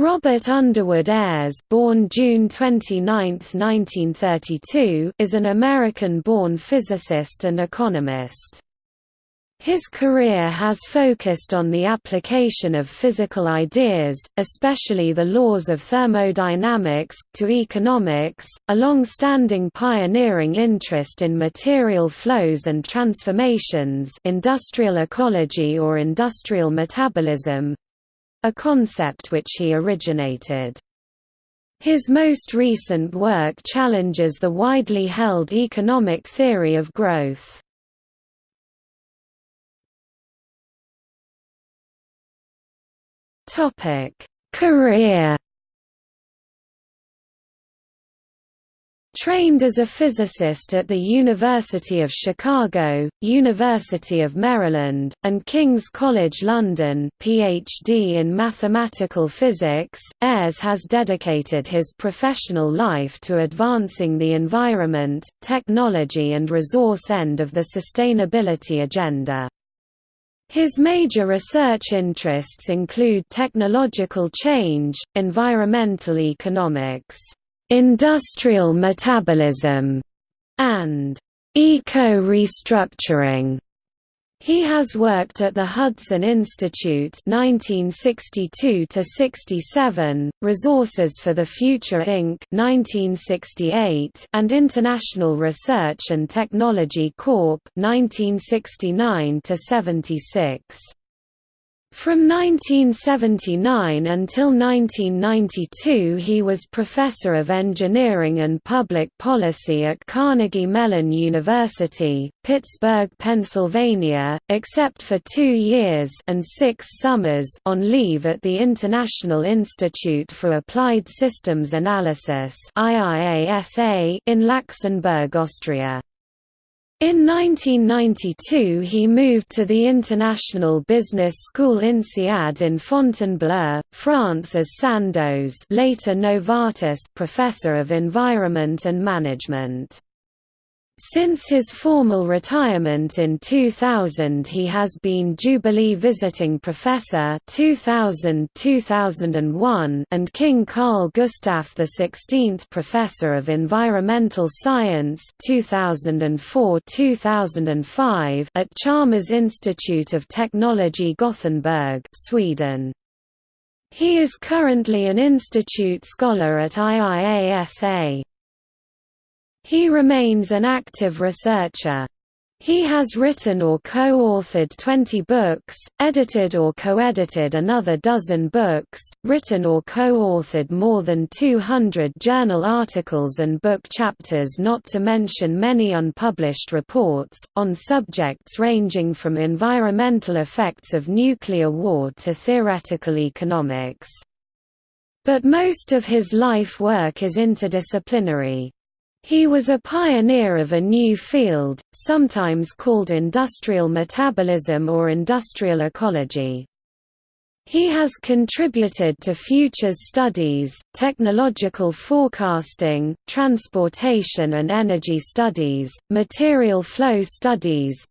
Robert Underwood Ayres born June 29, 1932, is an American-born physicist and economist. His career has focused on the application of physical ideas, especially the laws of thermodynamics, to economics, a long-standing pioneering interest in material flows and transformations industrial ecology or industrial metabolism, a concept which he originated. His most recent work challenges the widely held economic theory of growth. Career Trained as a physicist at the University of Chicago, University of Maryland, and King's College London PhD in mathematical physics, Ayres has dedicated his professional life to advancing the environment, technology and resource end of the sustainability agenda. His major research interests include technological change, environmental economics, industrial metabolism, and eco-restructuring. He has worked at the Hudson Institute 1962 67, Resources for the Future Inc. 1968, and International Research and Technology Corp. 1969 76. From 1979 until 1992 he was Professor of Engineering and Public Policy at Carnegie Mellon University, Pittsburgh, Pennsylvania, except for two years and six summers on leave at the International Institute for Applied Systems Analysis in Laxenburg, Austria. In 1992 he moved to the International Business School INSEAD in Fontainebleau, France as Sandoz later Novartis Professor of Environment and Management. Since his formal retirement in 2000 he has been Jubilee Visiting Professor 2000-2001 and King Carl Gustaf XVI Professor of Environmental Science 2004-2005 at Chalmers Institute of Technology Gothenburg Sweden. He is currently an Institute Scholar at IIASA. He remains an active researcher. He has written or co-authored 20 books, edited or co-edited another dozen books, written or co-authored more than 200 journal articles and book chapters not to mention many unpublished reports, on subjects ranging from environmental effects of nuclear war to theoretical economics. But most of his life work is interdisciplinary. He was a pioneer of a new field, sometimes called industrial metabolism or industrial ecology. He has contributed to futures studies, technological forecasting, transportation and energy studies, material flow studies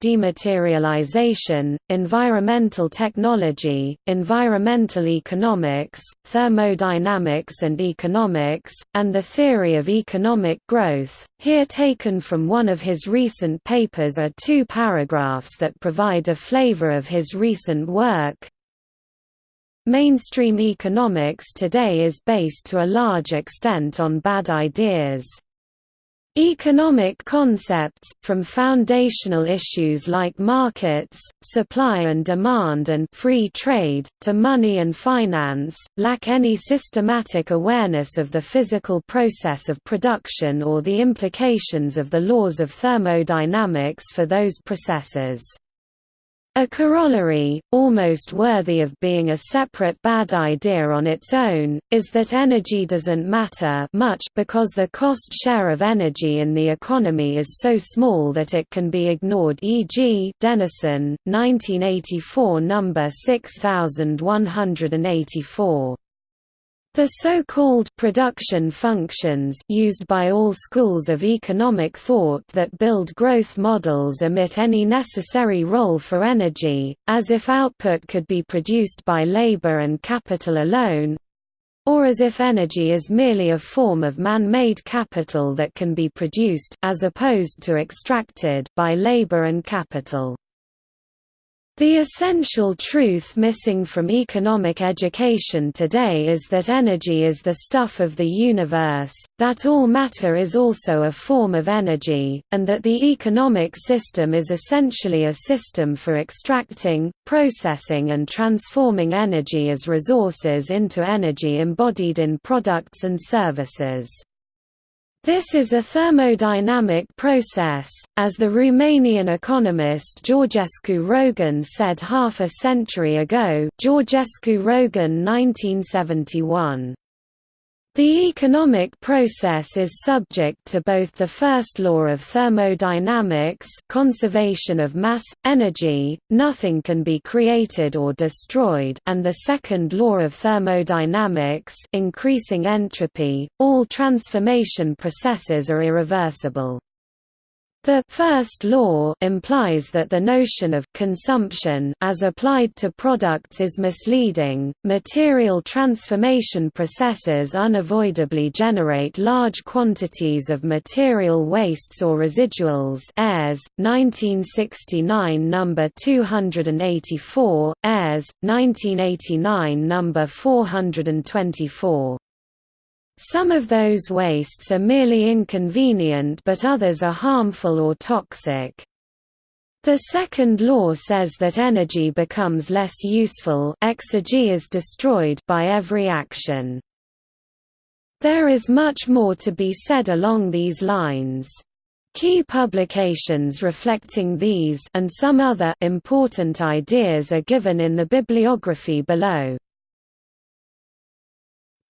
dematerialization, environmental technology, environmental economics, thermodynamics and economics, and the theory of economic growth. Here taken from one of his recent papers are two paragraphs that provide a flavor of his recent work, Mainstream economics today is based to a large extent on bad ideas. Economic concepts, from foundational issues like markets, supply and demand and free trade, to money and finance, lack any systematic awareness of the physical process of production or the implications of the laws of thermodynamics for those processes. A corollary, almost worthy of being a separate bad idea on its own, is that energy doesn't matter much because the cost share of energy in the economy is so small that it can be ignored e.g. Denison, 1984 number 6184. The so-called production functions used by all schools of economic thought that build growth models omit any necessary role for energy, as if output could be produced by labor and capital alone, or as if energy is merely a form of man-made capital that can be produced as opposed to extracted by labor and capital. The essential truth missing from economic education today is that energy is the stuff of the universe, that all matter is also a form of energy, and that the economic system is essentially a system for extracting, processing and transforming energy as resources into energy embodied in products and services. This is a thermodynamic process, as the Romanian economist Georgescu Roegen said half a century ago Georgescu Roegen 1971. The economic process is subject to both the first law of thermodynamics conservation of mass, energy, nothing can be created or destroyed and the second law of thermodynamics increasing entropy, all transformation processes are irreversible. The first law implies that the notion of consumption as applied to products is misleading. Material transformation processes unavoidably generate large quantities of material wastes or residuals. Ayres, 1969 number 284, Ayres, 1989 number 424. Some of those wastes are merely inconvenient but others are harmful or toxic. The second law says that energy becomes less useful exergy is destroyed by every action. There is much more to be said along these lines. Key publications reflecting these and some other important ideas are given in the bibliography below.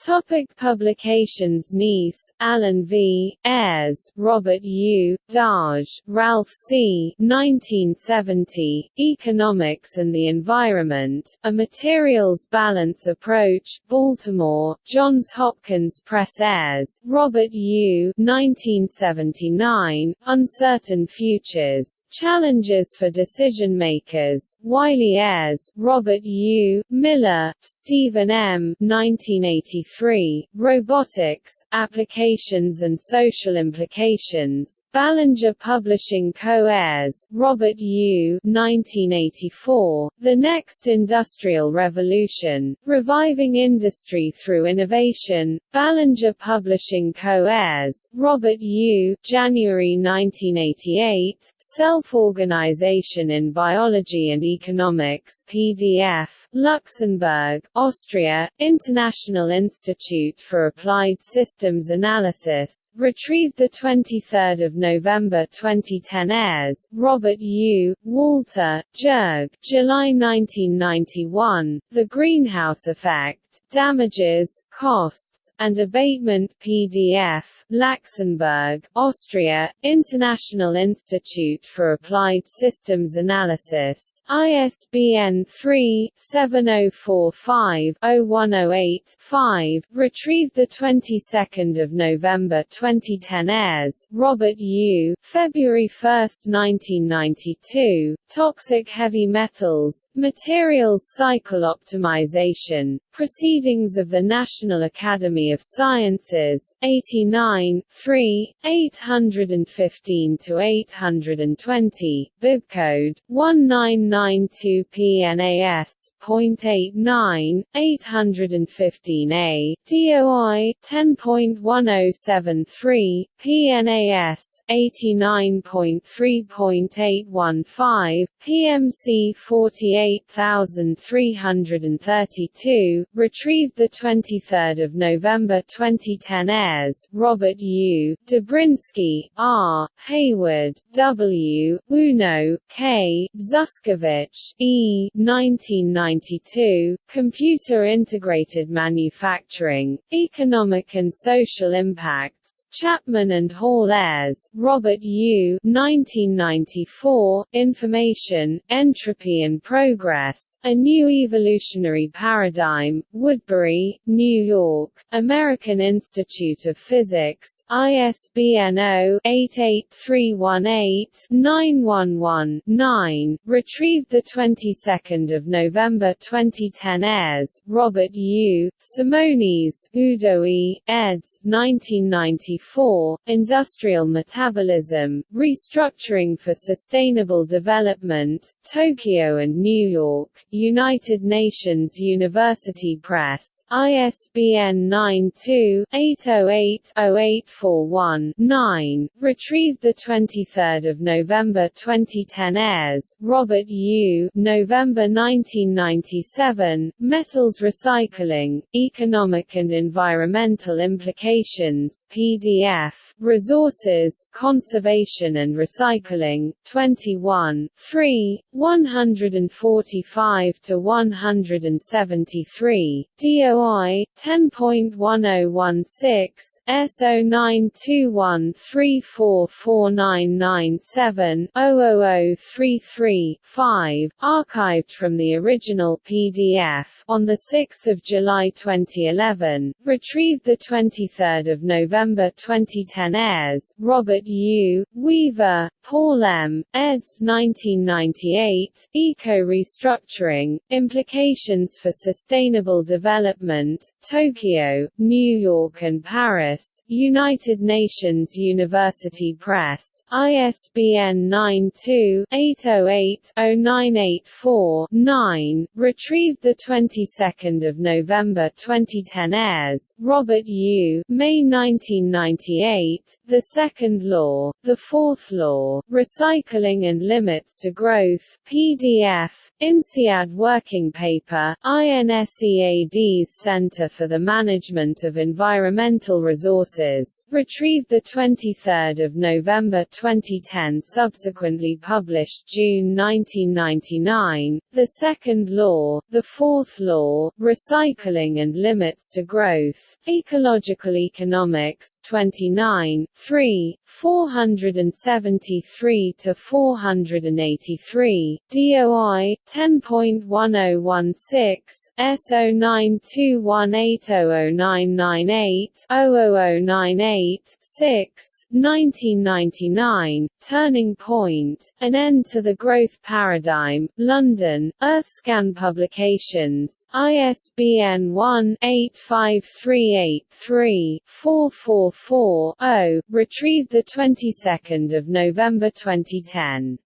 Topic publications Kneese, Alan V., Ayres, Robert U., d'Arge, Ralph C. 1970, Economics and the Environment, A Materials Balance Approach, Baltimore, Johns Hopkins Press Ayres, Robert U. 1979, Uncertain Futures, Challenges for Decision Makers, Wiley Ayres, Robert U., Miller, Stephen M. 1983 1983, Robotics, Applications and Social Implications, Ballinger Publishing Co-Ayres, Robert U. 1984, The Next Industrial Revolution, Reviving Industry Through Innovation, Ballinger Publishing Co-Ayres, Robert U. January 1988, Self-Organization in Biology and Economics PDF, Laxenburg, Austria, International Institute Institute for Applied Systems Analysis, retrieved 23 November 2010 Ayres, Robert U., Walter, Jurg, July 1991, The Greenhouse Effect, Damages, Costs, and Abatement PDF, Laxenburg, Austria, International Institute for Applied Systems Analysis, ISBN 3-7045-0108-5, retrieved 22 November 2010 Ayres, Robert U., February 1, 1992, Toxic Heavy Metals, Materials Cycle Optimization, Proceedings of the National Academy of Sciences, 89, 3, 815–820, bibcode, 1992 PNAS, .89, 815A, DOI, 10.1073, PNAS, 89.3.815, PMC 48332, retrieved 23 November 2010 Ayres, Robert U., Dobrinsky, R., Hayward, W., Uno, K., Zuskowicz, E. 1992, Computer Integrated Manufacturing Manufacturing, Economic and Social Impacts, Chapman and Hall Ayres, Robert U. 1994, Information, Entropy and Progress, A New Evolutionary Paradigm, Woodbury, New York, American Institute of Physics, ISBN 0-88318-911-9, retrieved 22 November 2010 Ayres, Robert U., Simonis, Udo E., eds. 1994, Industrial Metabolism, Restructuring for Sustainable Development, Tokyo and New York, United Nations University Press, ISBN 92-808-0841-9, retrieved 23 November 2010 Ayres, Robert U. November 1997, Metals Recycling, Economic and Environmental Implications PDF, Resources, Conservation and Recycling, 21, 3, 145 to 173, DOI 10.1016 S0921344997 00033 5 archived from the original PDF on the 6th of July 2011 retrieved the 23rd of November 2010 Ayres Robert U Weaver Paul M eds 1998 Eco Restructuring Implications for Sustainable Development Tokyo New York and Paris United Nations University Press ISBN 92 808 0984 9 retrieved the 22nd of November 2010 Ayres Robert U May 1998 The Second Law The Fourth Law Recycling and Limits to Growth PDF INSEAD Working Paper INSEAD's Center for the Management of Environmental Resources retrieved the 23rd of November 2010 subsequently published June 1999 The Second Law The Fourth Law Recycling and Limits Limits to Growth, Ecological Economics 29, 3, 473–483, DOI, 10.1016, S0921800998, 00098, 6, 1999, Turning Point, An End to the Growth Paradigm, London, Earthscan Publications, ISBN 1 a 85383-444-0, retrieved 22 November 2010.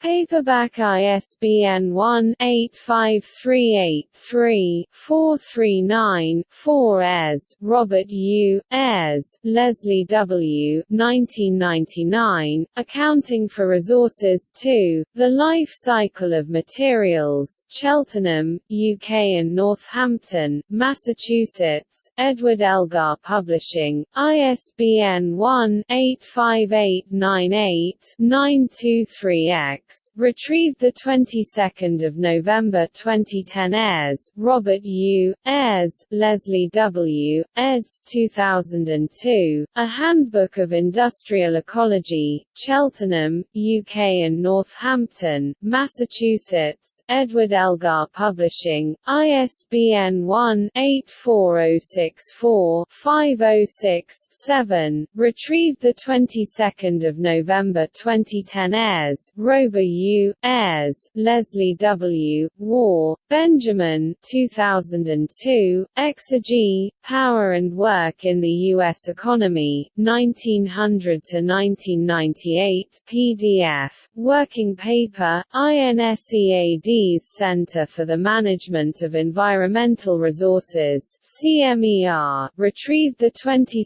Paperback ISBN 1-85383-439-4 Ayres, Robert U., Ayres, Leslie W. 1999, Accounting for Resources 2, The Life Cycle of Materials, Cheltenham, UK and Northampton, Massachusetts, Edward Elgar Publishing, ISBN 1-85898-923-X retrieved the 22nd of November 2010 Ayres, Robert U. Ayres, Leslie W. eds. 2002, A Handbook of Industrial Ecology, Cheltenham, UK and Northampton, Massachusetts, Edward Elgar Publishing, ISBN 1-84064-506-7, retrieved the 22nd of November 2010 Ayres, Robert U. Ayres, Leslie W. Warr, Benjamin 2002, Exergy, Power and Work in the U.S. Economy, 1900–1998 PDF, Working Paper, INSEAD's Center for the Management of Environmental Resources CMER, retrieved 22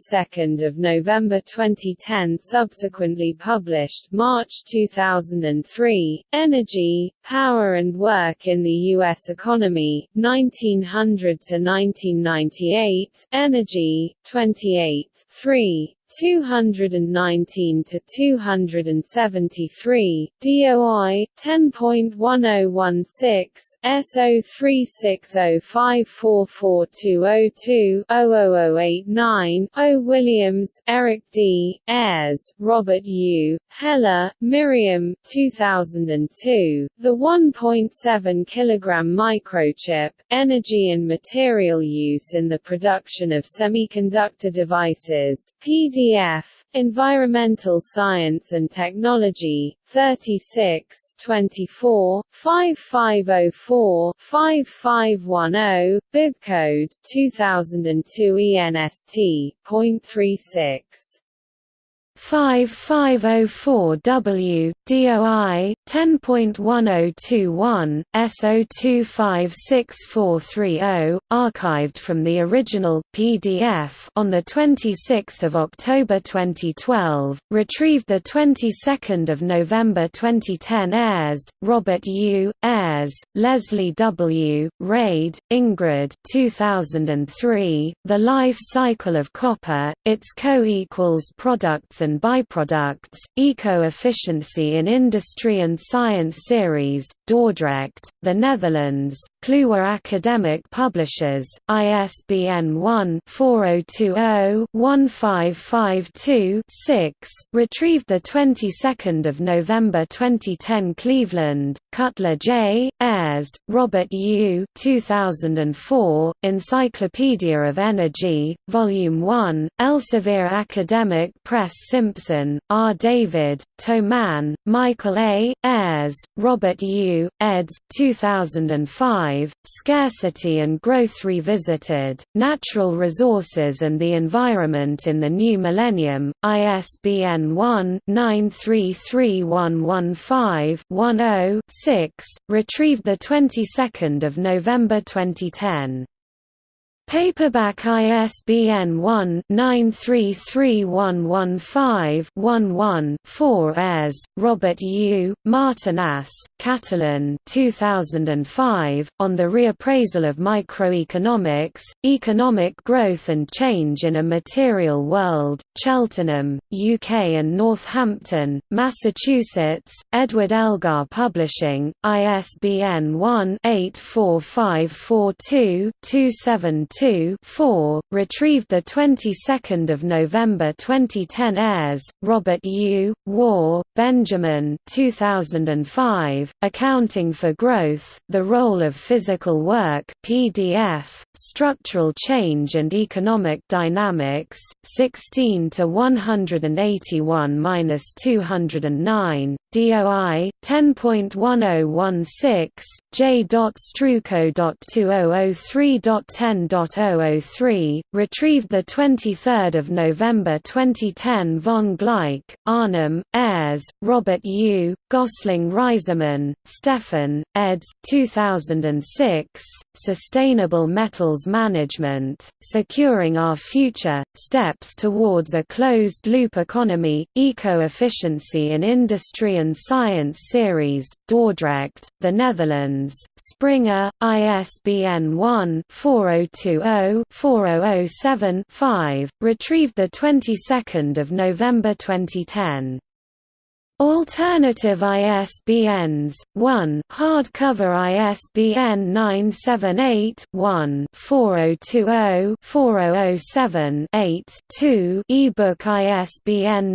November 2010 subsequently published March 2003 3, Exergy, Power and Work in the U.S. Economy, 1900–1998, Energy, 28 3, 219 to 273, DOI 10.1016, S0360544202 00089, O. Williams, Eric D., Ayres, Robert U., Heller, Miriam 2002, The 1.7 kg microchip, Energy and Material Use in the Production of Semiconductor Devices, PD PDF, Environmental Science and Technology, 36 24, 5504 5510, bibcode 2002 ENST.36. 5504W, DOI, 10.1021, S025640, archived from the original PDF on the 26th of October 2012, retrieved the 22nd of November 2010 Ayres, Robert U, Ayres, Leslie W, Reid, Ingrid 2003, The Life Cycle of Copper, its co-equals products byproducts, Eco-Efficiency in Industry and Science Series, Dordrecht, the Netherlands, Kluwer Academic Publishers, ISBN 1-4020-1552-6, retrieved 22 November 2010 Cleveland, Cutler J., Ayres, Robert U. 2004, Encyclopedia of Energy, Volume 1, Elsevier Academic Press Simpson, R. David, Toman, Michael A., Ayres, Robert U., eds. 2005, Scarcity and Growth Revisited, Natural Resources and the Environment in the New Millennium, ISBN 1-933115-10-6, retrieved 22 November 2010. Paperback ISBN 1-933115-11-4 Ayres, Robert U., Martinás, Catalin 2005, On the Reappraisal of Microeconomics, Economic Growth and Change in a Material World, Cheltenham, UK and Northampton, Massachusetts, Edward Elgar Publishing, ISBN 1-84542-272 2 retrieved the 22nd of November 2010 Ayres, Robert U. Warr, Benjamin 2005, Accounting for Growth, The Role of Physical Work PDF, Structural Change and Economic Dynamics, 16 to 181-209, DOI 10.1016 J.Struco.2003.10.003, retrieved 23 November 2010 Von Gleich, Arnim, Ayres, Robert U., Gosling Reiserman, Stefan, eds. 2006, Sustainable Metals Management, Securing Our Future, Steps Towards a Closed-Loop Economy, Eco-Efficiency in Industry and Science Series, Dordrecht, the Netherlands, Springer, ISBN 1-4020-4007-5, retrieved 22 November 2010. Alternative ISBNs 1 hardcover ISBN 978-1-4020-4007-8 2 ebook ISBN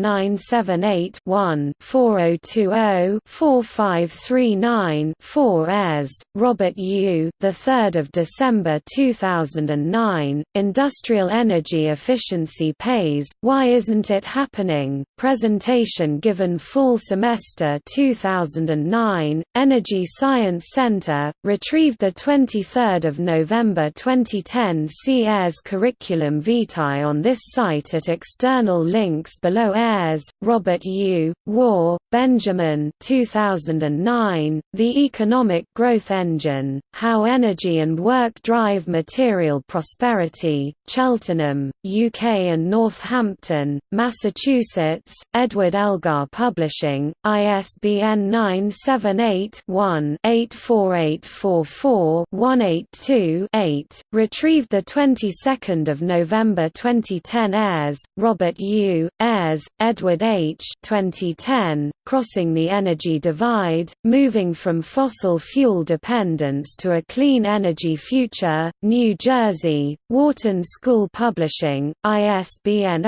978-1-4020-4539-4 Ayres, Robert U. The 3rd of December 2009. Industrial Energy Efficiency Pays. Why isn't it happening? Presentation given full Semester 2009, Energy Science Center, retrieved 23 November 2010 See Ayres Curriculum Vitae on this site at external links below Ayres, Robert U., Warr, Benjamin 2009, The Economic Growth Engine, How Energy and Work Drive Material Prosperity, Cheltenham, UK and Northampton, Massachusetts, Edward Elgar Publishing Publishing, ISBN 978-1-84844-182-8, retrieved 22 November 2010 Ayres, Robert U., Ayres, Edward H. 2010, Crossing the Energy Divide, Moving from Fossil Fuel Dependence to a Clean Energy Future, New Jersey, Wharton School Publishing, ISBN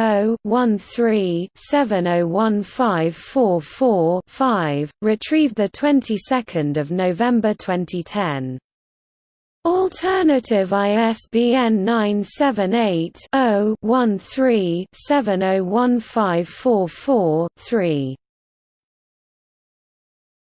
0-13-701544-5, retrieved the 22nd of November 2010. Alternative ISBN 978 0 13 701544 3